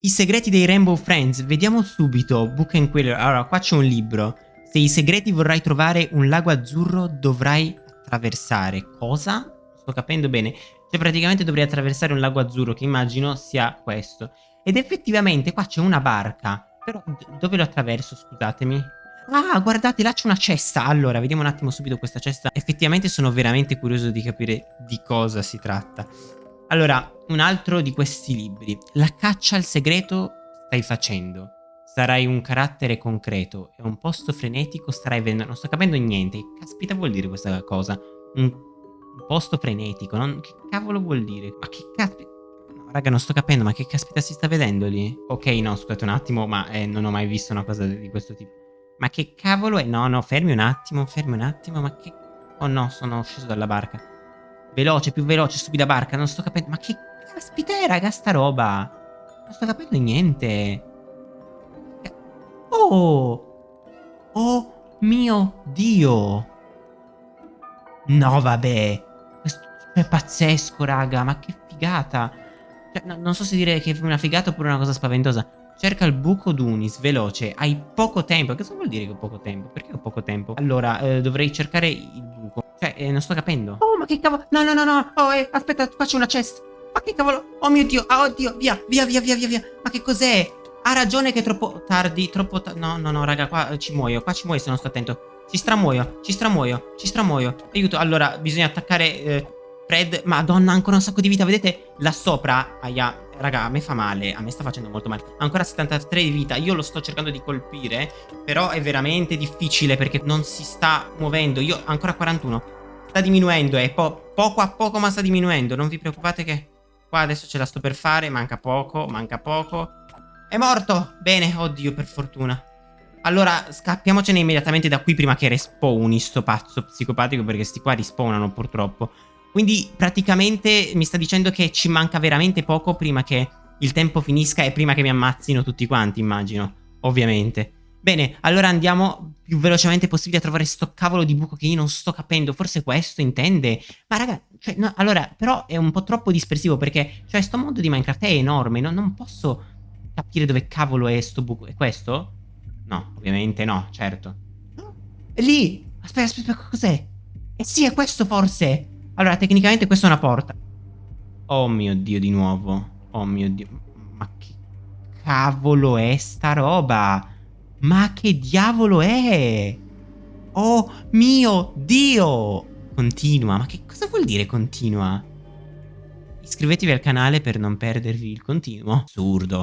I segreti dei Rainbow Friends, vediamo subito, Book and Queller, allora qua c'è un libro, se i segreti vorrai trovare un lago azzurro dovrai attraversare, cosa? Sto capendo bene, cioè praticamente dovrei attraversare un lago azzurro che immagino sia questo, ed effettivamente qua c'è una barca, però dove lo attraverso scusatemi? Ah, guardate, là c'è una cesta. Allora, vediamo un attimo subito questa cesta. Effettivamente sono veramente curioso di capire di cosa si tratta. Allora, un altro di questi libri. La caccia al segreto stai facendo. Sarai un carattere concreto e un posto frenetico starai vedendo. Non sto capendo niente. Che caspita vuol dire questa cosa? Un, posto frenetico. Non... Che cavolo vuol dire? Ma che caspita... Raga, non sto capendo. Ma che caspita si sta vedendo lì? Ok, no, scusate un attimo, ma eh, non ho mai visto una cosa di questo tipo. Ma che cavolo è? No, no, fermi un attimo, fermi un attimo, ma che... Oh no, sono sceso dalla barca. Veloce, più veloce, stupida barca, non sto capendo... Ma che caspita è, raga, sta roba? Non sto capendo niente. Oh! Oh mio Dio! No, vabbè. Questo è pazzesco, raga, ma che figata. Cioè, no, non so se dire che è una figata oppure una cosa spaventosa. Cerca il buco d'Unis, veloce, hai poco tempo. Cosa vuol dire che ho poco tempo? Perché ho poco tempo? Allora, eh, dovrei cercare il buco. Cioè, eh, non sto capendo. Oh, che cavolo? No, no, no, no. Oh, eh, aspetta, faccio una chest. Ma che cavolo? Oh mio Dio, ah, oddio, via, via, via, via, via. Ma che cos'è? Ha ragione che è troppo tardi, troppo tardi. No, no, no, raga, qua ci muoio, qua ci muoio se non sto attento. Ci stramuoio, ci stramuoio, ci stramuoio. Aiuto, allora, bisogna attaccare eh, Fred. Madonna, ancora un sacco di vita, vedete? Là sopra, aia, Raga, a me fa male, a me sta facendo molto male. Ancora 73 di vita, io lo sto cercando di colpire, però è veramente difficile perché non si sta muovendo. Io ancora 41. Sta diminuendo, è po poco a poco ma sta diminuendo. Non vi preoccupate che qua adesso ce la sto per fare, manca poco, manca poco. È morto! Bene, oddio, per fortuna. Allora, scappiamocene immediatamente da qui prima che respawni sto pazzo psicopatico perché sti qua rispawnano purtroppo. Quindi praticamente mi sta dicendo che ci manca veramente poco prima che il tempo finisca e prima che mi ammazzino tutti quanti, immagino. Ovviamente. Bene, allora andiamo più velocemente possibile a trovare sto cavolo di buco che io non sto capendo. Forse questo intende? Ma raga, cioè, no, allora, però è un po' troppo dispersivo perché, cioè, sto mondo di Minecraft è enorme. No? Non posso capire dove cavolo è sto buco. È questo? No, ovviamente no, certo. È lì! Aspetta, aspetta, cos'è? Eh sì, è questo forse! Allora, tecnicamente questa è una porta. Oh mio Dio, di nuovo. Oh mio Dio. Ma che cavolo è sta roba? Ma che diavolo è? Oh mio Dio! Continua. Ma che cosa vuol dire continua? Iscrivetevi al canale per non perdervi il continuo. Assurdo.